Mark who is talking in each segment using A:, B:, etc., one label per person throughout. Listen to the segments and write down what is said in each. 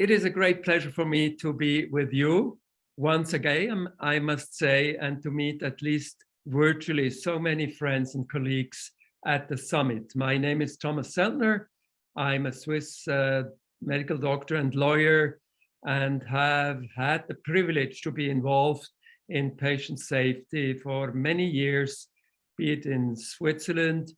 A: it is a great pleasure for me to be with you once again, I must say, and to meet at least virtually so many friends and colleagues at the summit. My name is Thomas Zeltner. I'm a Swiss uh, medical doctor and lawyer and have had the privilege to be involved in patient safety for many years, be it in Switzerland,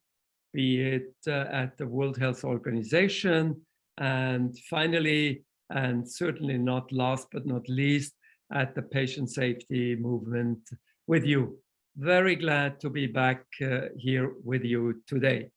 A: be it uh, at the World Health Organization, and finally and certainly not last but not least, at the patient safety movement with you. Very glad to be back uh, here with you today.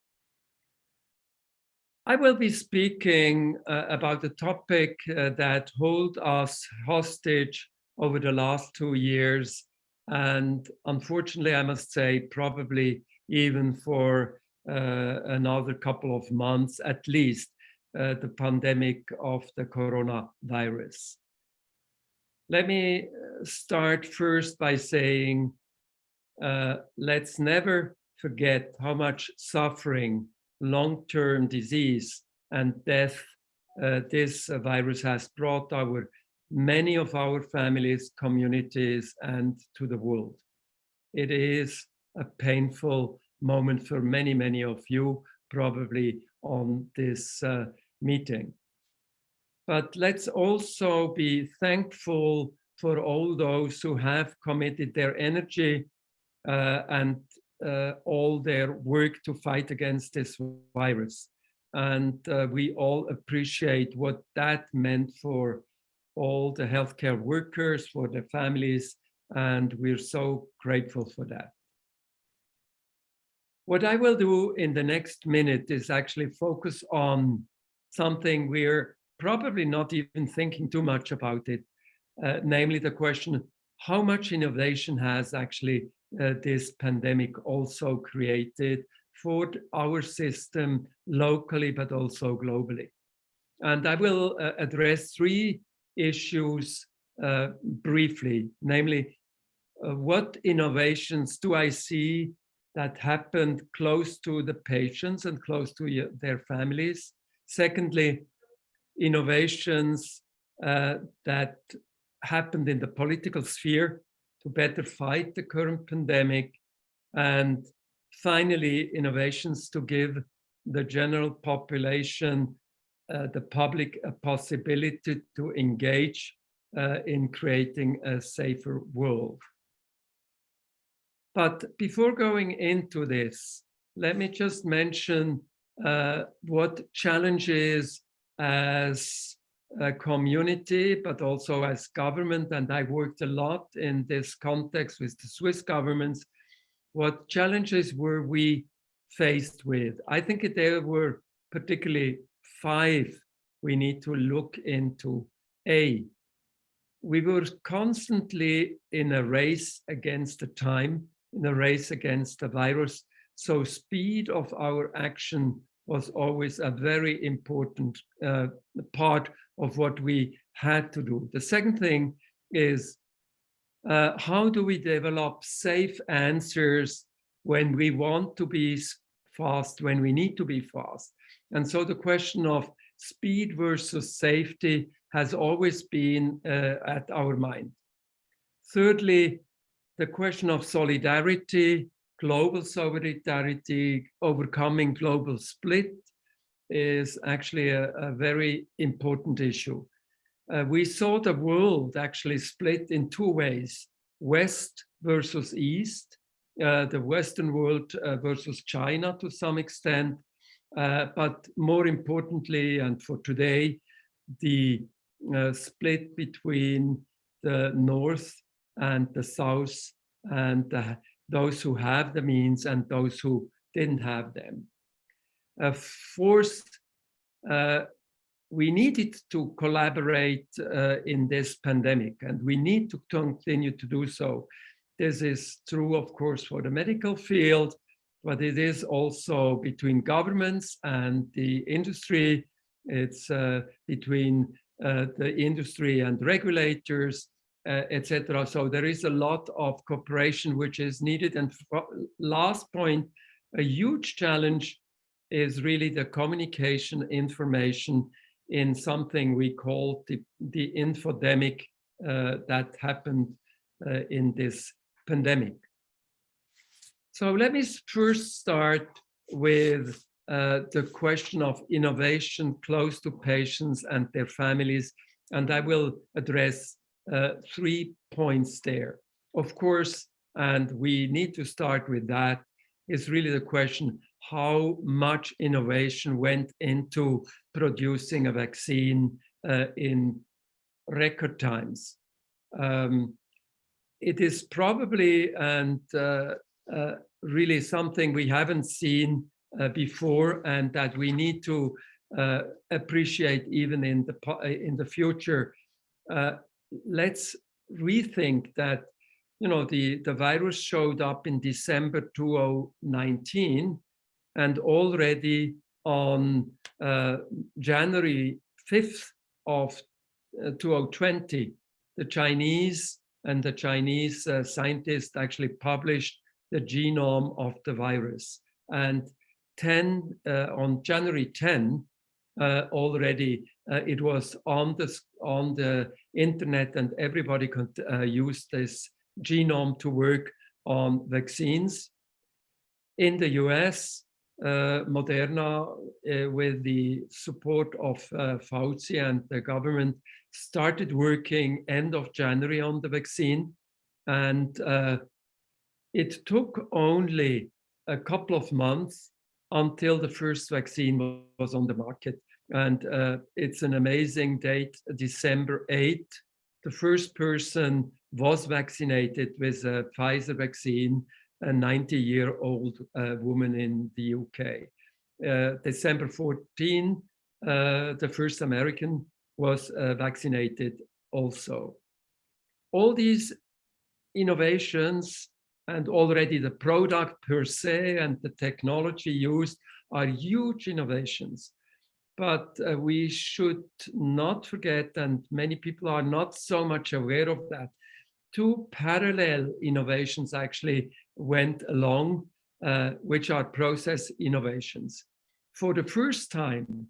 A: I will be speaking uh, about a topic uh, that hold us hostage over the last two years. And unfortunately, I must say, probably even for uh, another couple of months at least, the pandemic of the coronavirus. Let me uh, start first by saying, uh, let's never forget how much suffering, long-term disease and death uh, this virus has brought our many of our families, communities, and to the world. It is a painful moment for many, many of you, probably on this uh, meeting. But let's also be thankful for all those who have committed their energy uh, and uh, all their work to fight against this virus. And uh, we all appreciate what that meant for all the healthcare workers, for their families, and we're so grateful for that. What I will do in the next minute is actually focus on something we're probably not even thinking too much about it, uh, namely the question, how much innovation has actually uh, this pandemic also created for our system locally, but also globally. And I will uh, address three issues uh, briefly, namely, uh, what innovations do I see that happened close to the patients and close to their families? Secondly, innovations uh, that happened in the political sphere to better fight the current pandemic. And finally, innovations to give the general population, uh, the public, a possibility to engage uh, in creating a safer world. But before going into this, let me just mention uh, what challenges as a community, but also as government. And I worked a lot in this context with the Swiss governments. What challenges were we faced with? I think there were particularly five we need to look into. A, we were constantly in a race against the time, in a race against the virus. So speed of our action was always a very important uh, part of what we had to do. The second thing is uh, how do we develop safe answers when we want to be fast, when we need to be fast? And so the question of speed versus safety has always been uh, at our mind. Thirdly, the question of solidarity, global solidarity, overcoming global split is actually a, a very important issue. Uh, we saw the world actually split in two ways, West versus East, uh, the Western world uh, versus China to some extent, uh, but more importantly, and for today, the uh, split between the North and the South and the those who have the means and those who didn't have them. Uh, fourth, uh, we needed to collaborate uh, in this pandemic and we need to continue to do so. This is true, of course, for the medical field, but it is also between governments and the industry. It's uh, between uh, the industry and regulators uh, etc. So there is a lot of cooperation which is needed. And last point, a huge challenge is really the communication information in something we call the, the infodemic uh, that happened uh, in this pandemic. So let me first start with uh, the question of innovation close to patients and their families, and I will address uh, three points there. Of course, and we need to start with that, is really the question, how much innovation went into producing a vaccine uh, in record times. Um, it is probably and uh, uh, really something we haven't seen uh, before and that we need to uh, appreciate even in the in the future. Uh, let's rethink that you know the the virus showed up in December 2019 and already on January 5th of 2020 the Chinese and the Chinese uh, scientists actually published the genome of the virus. And 10 uh, on January 10, uh, already uh, it was on the on the internet, and everybody could uh, use this genome to work on vaccines. In the U.S., uh, Moderna, with the support of Fauci and the government, started working end of January on the vaccine. And uh, it took only a couple of months until the first vaccine was on the market. And uh, it's an amazing date, December 8th. The first person was vaccinated with a Pfizer vaccine, a 90-year-old uh, woman in the UK. Uh, December 14, uh, the first American was uh, vaccinated also. All these innovations and already the product per se and the technology used are huge innovations. But uh, we should not forget, and many people are not so much aware of that, two parallel innovations actually went along, uh, which are process innovations. For the first time,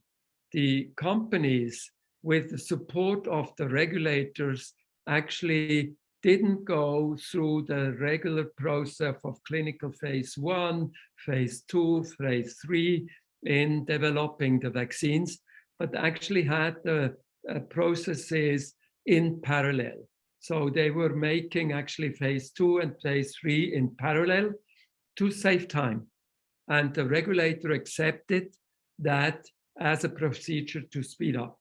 A: the companies with the support of the regulators, actually didn't go through the regular process of clinical phase one, phase two, phase three in developing the vaccines, but actually had the uh, processes in parallel. So they were making actually phase two and phase three in parallel to save time. And the regulator accepted that as a procedure to speed up.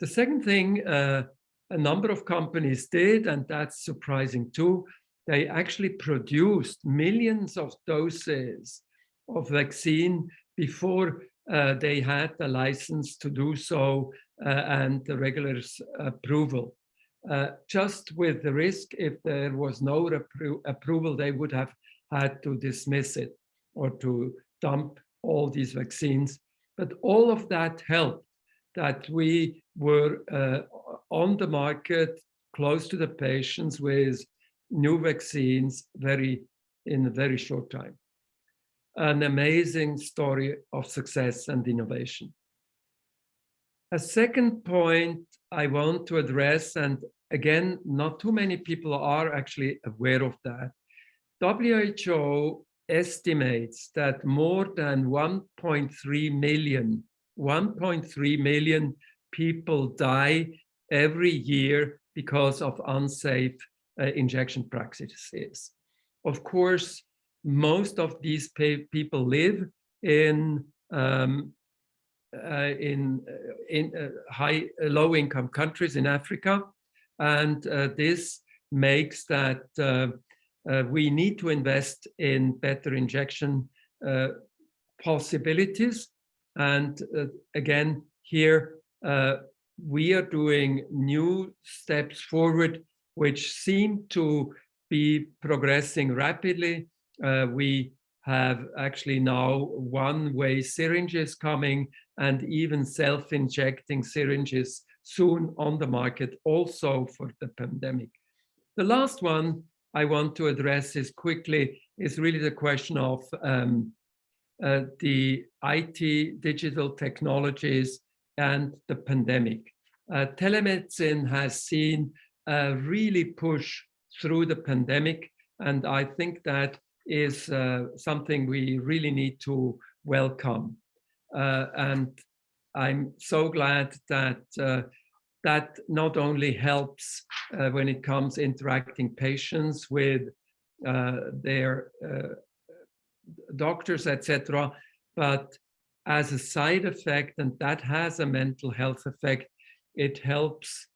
A: The second thing uh, a number of companies did, and that's surprising too, they actually produced millions of doses of vaccine before uh, they had the license to do so uh, and the regular's approval. Uh, just with the risk, if there was no appro approval, they would have had to dismiss it or to dump all these vaccines. But all of that helped that we were uh, on the market close to the patients with new vaccines very in a very short time. An amazing story of success and innovation. A second point I want to address, and again, not too many people are actually aware of that. WHO estimates that more than 1.3 million 1.3 million people die every year because of unsafe uh, injection practices. Of course, most of these people live in um, uh, in uh, in uh, high uh, low income countries in Africa, and uh, this makes that we need to invest in better injection possibilities and uh, again, here uh, we are doing new steps forward, which seem to be progressing rapidly. Uh, we have actually now one-way syringes coming and even self-injecting syringes soon on the market also for the pandemic. The last one I want to address is quickly is really the question of um, uh, the IT digital technologies and the pandemic. Uh, telemedicine has seen a really push through the pandemic, and I think that is uh, something we really need to welcome. Uh, and I'm so glad that uh, that not only helps uh, when it comes interacting patients with uh, their uh, doctors, etc., but as a side effect, and that has a mental health effect, it helps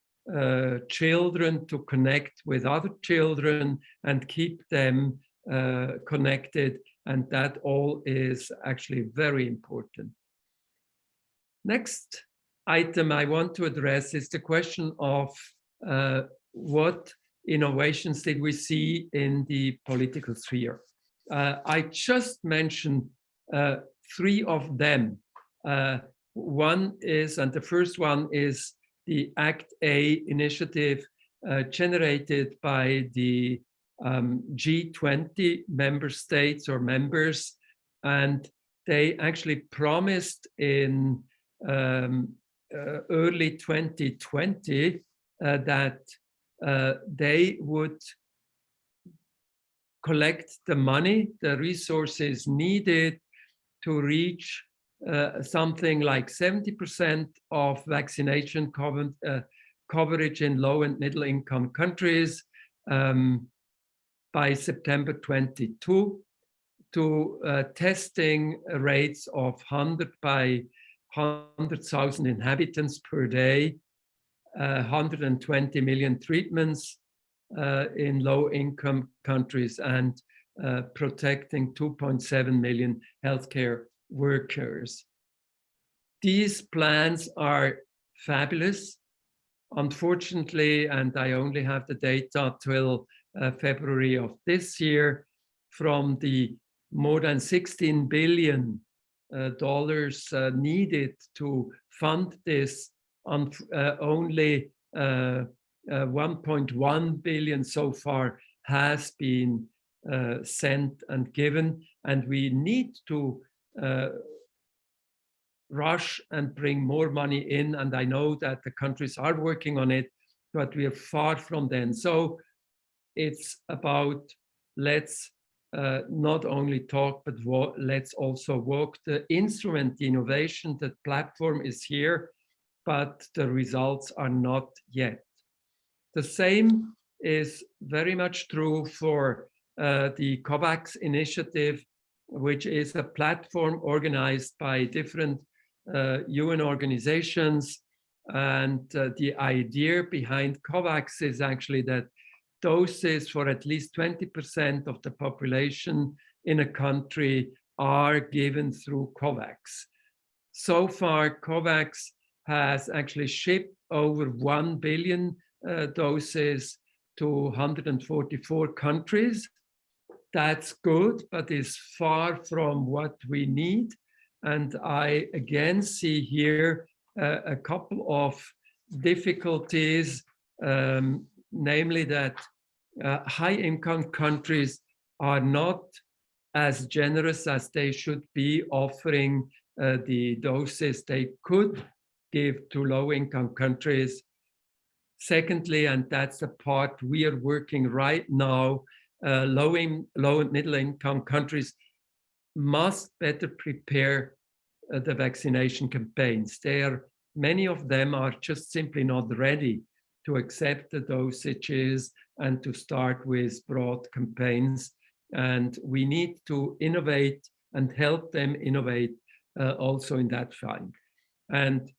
A: children to connect with other children and keep them uh, connected. And that all is actually very important. Next item I want to address is the question of uh, what innovations did we see in the political sphere. Uh, I just mentioned uh, three of them. Uh, one is, and the first one is the ACT A initiative uh, generated by the um, G20 member states or members. And they actually promised in um, uh, early 2020 uh, that uh, they would collect the money, the resources needed to reach uh, something like 70% of vaccination uh, coverage in low and middle income countries um, by September 22 to uh, testing rates of 100 by 100,000 inhabitants per day, 120 million treatments uh, in low income countries and uh, protecting 2.7 million healthcare workers. These plans are fabulous. Unfortunately, and I only have the data till uh, February of this year, from the more than 16 billion uh, dollars uh, needed to fund this, on, uh, only uh, uh, 1.1 billion so far has been uh, sent and given, and we need to uh, rush and bring more money in. And I know that the countries are working on it, but we are far from then. So it's about let's uh, not only talk, but let's also work the instrument, the innovation, the platform is here, but the results are not yet. The same is very much true for uh, the COVAX initiative which is a platform organized by different uh, UN organizations. And uh, the idea behind COVAX is actually that doses for at least 20% of the population in a country are given through COVAX. So far, COVAX has actually shipped over 1 billion uh, doses to 144 countries that's good, but is far from what we need. And I again see here uh, a couple of difficulties, um, namely that uh, high income countries are not as generous as they should be offering uh, the doses they could give to low income countries. Secondly, and that's the part we are working right now, uh, low, in, low and middle income countries must better prepare uh, the vaccination campaigns. They are, many of them are just simply not ready to accept the dosages and to start with broad campaigns. And we need to innovate and help them innovate uh, also in that field. And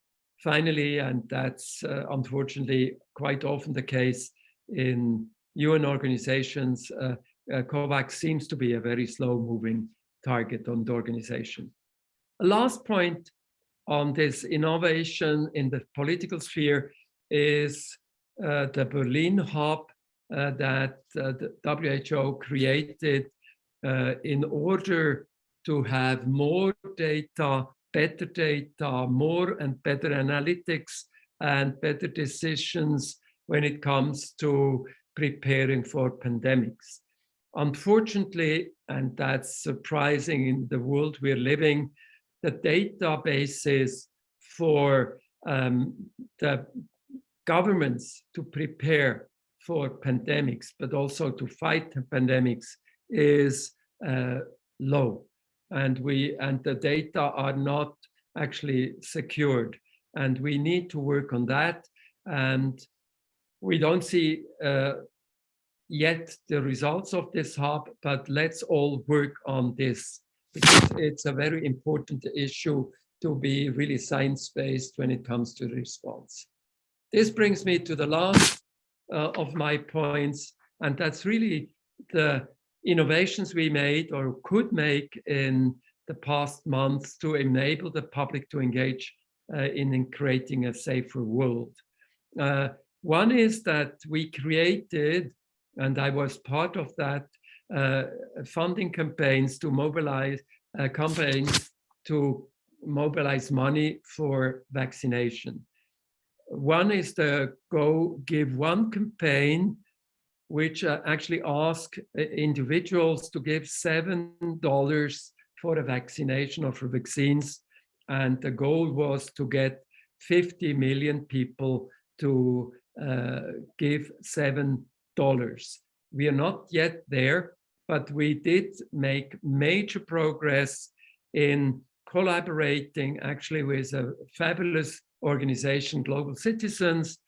A: finally, and that's uh, unfortunately quite often the case in UN organizations, uh, uh, COVAX seems to be a very slow moving target on the organization. A last point on this innovation in the political sphere is the Berlin hub uh, that uh, the WHO created uh, in order to have more data, better data, more and better analytics and better decisions when it comes to preparing for pandemics. Unfortunately, and that's surprising in the world we're living, the databases for um, the governments to prepare for pandemics, but also to fight pandemics is uh, low. And we and the data are not actually secured. And we need to work on that. And we don't see uh, yet the results of this hub, but let's all work on this because it's a very important issue to be really science-based when it comes to response. This brings me to the last uh, of my points, and that's really the innovations we made or could make in the past months to enable the public to engage uh, in, in, creating a safer world. Uh, one is that we created, and I was part of that, uh, funding campaigns to mobilize uh, campaigns to mobilize money for vaccination. One is the Go Give One campaign, which uh, actually ask uh, individuals to give $7 for a vaccination or for vaccines. And the goal was to get 50 million people to uh, give $7. We are not yet there, but we did make major progress in collaborating actually with a fabulous organization, Global Citizens,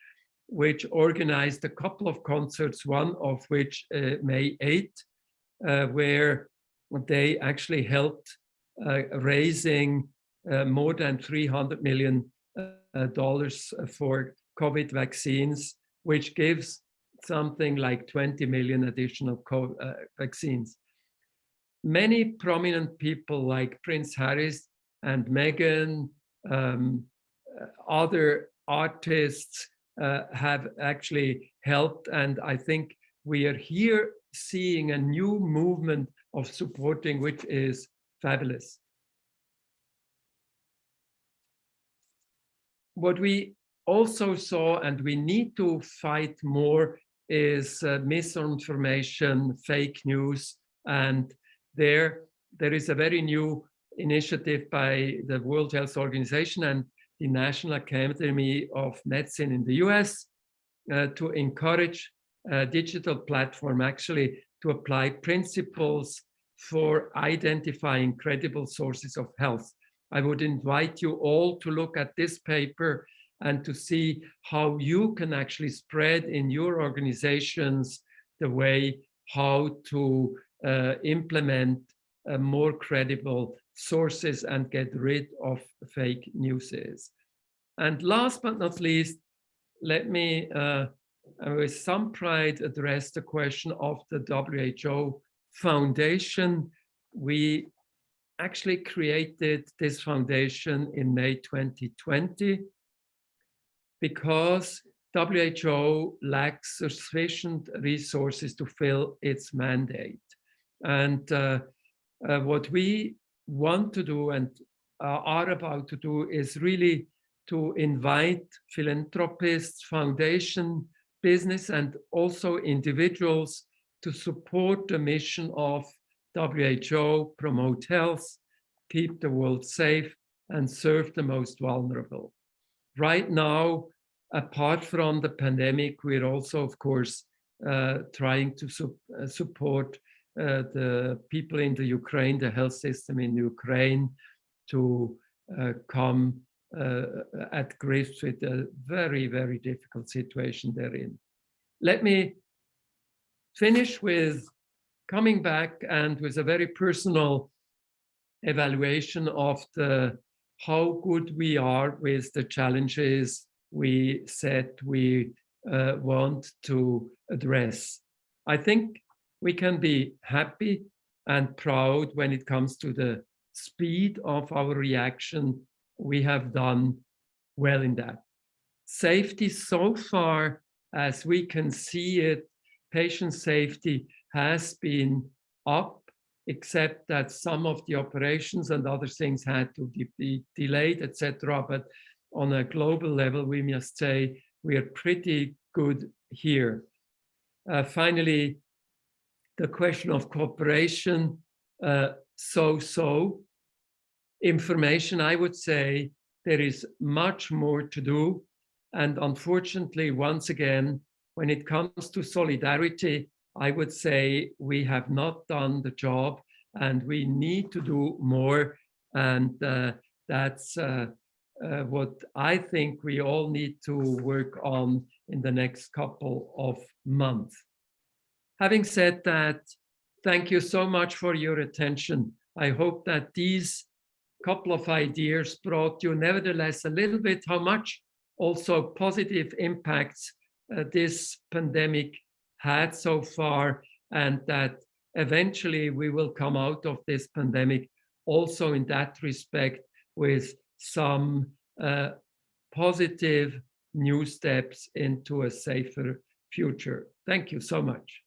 A: which organized a couple of concerts, one of which uh, May 8, uh, where they actually helped uh, raising uh, more than 300 million uh, dollars for COVID vaccines, which gives something like 20 million additional uh, vaccines. Many prominent people like Prince Harris and Meghan, um, other artists uh, have actually helped. And I think we are here seeing a new movement of supporting, which is fabulous. What we also saw, and we need to fight more, is uh, misinformation, fake news, and there there is a very new initiative by the World Health Organization and the National Academy of Medicine in the US uh, to encourage a digital platform actually to apply principles for identifying credible sources of health. I would invite you all to look at this paper and to see how you can actually spread in your organizations the way how to uh, implement uh, more credible sources and get rid of fake news. And last but not least, let me uh, with some pride address the question of the WHO Foundation. We actually created this foundation in May 2020 because WHO lacks sufficient resources to fill its mandate. And uh, uh, what we want to do and uh, are about to do is really to invite philanthropists, foundation, business, and also individuals to support the mission of WHO, promote health, keep the world safe, and serve the most vulnerable. Right now, apart from the pandemic, we're also, of course, uh, trying to su uh, support uh, the people in the Ukraine, the health system in Ukraine, to uh, come uh, at grips with a very, very difficult situation they're in. Let me finish with coming back and with a very personal evaluation of the how good we are with the challenges we said we uh, want to address. I think we can be happy and proud when it comes to the speed of our reaction. We have done well in that. Safety so far, as we can see it, patient safety has been up, except that some of the operations and other things had to be delayed, etc. But on a global level, we must say we are pretty good here. Uh, finally, the question of cooperation, uh, so-so. Information, I would say there is much more to do. And unfortunately, once again, when it comes to solidarity, I would say we have not done the job and we need to do more. And uh, that's uh, uh, what I think we all need to work on in the next couple of months. Having said that, thank you so much for your attention. I hope that these couple of ideas brought you nevertheless a little bit how much also positive impacts uh, this pandemic had so far and that eventually we will come out of this pandemic also in that respect with some uh, positive new steps into a safer future. Thank you so much.